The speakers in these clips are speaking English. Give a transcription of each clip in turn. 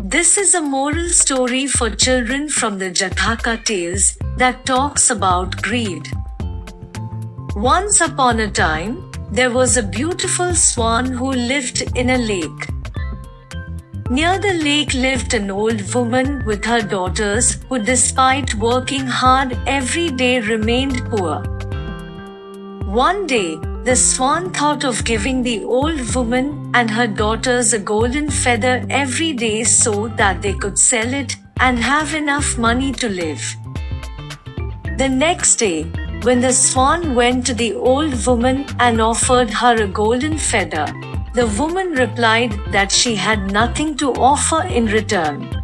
This is a moral story for children from the Jataka tales that talks about greed. Once upon a time, there was a beautiful swan who lived in a lake. Near the lake lived an old woman with her daughters who despite working hard every day remained poor. One day, the swan thought of giving the old woman and her daughters a golden feather every day so that they could sell it and have enough money to live. The next day, when the swan went to the old woman and offered her a golden feather, the woman replied that she had nothing to offer in return.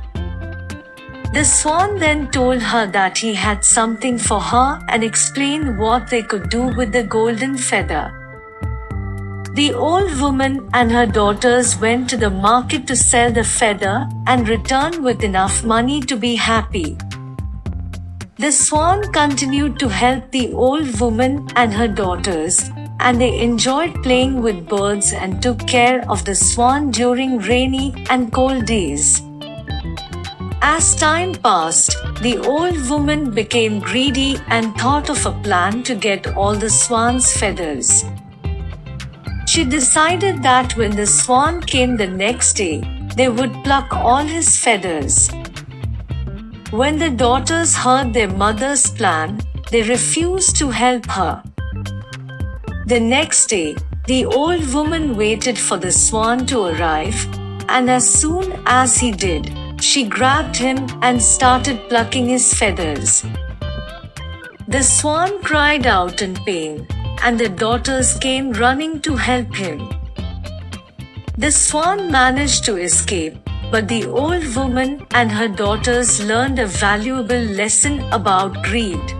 The swan then told her that he had something for her and explained what they could do with the golden feather. The old woman and her daughters went to the market to sell the feather and return with enough money to be happy. The swan continued to help the old woman and her daughters, and they enjoyed playing with birds and took care of the swan during rainy and cold days. As time passed, the old woman became greedy and thought of a plan to get all the swan's feathers. She decided that when the swan came the next day, they would pluck all his feathers. When the daughters heard their mother's plan, they refused to help her. The next day, the old woman waited for the swan to arrive, and as soon as he did, she grabbed him and started plucking his feathers. The swan cried out in pain, and the daughters came running to help him. The swan managed to escape, but the old woman and her daughters learned a valuable lesson about greed.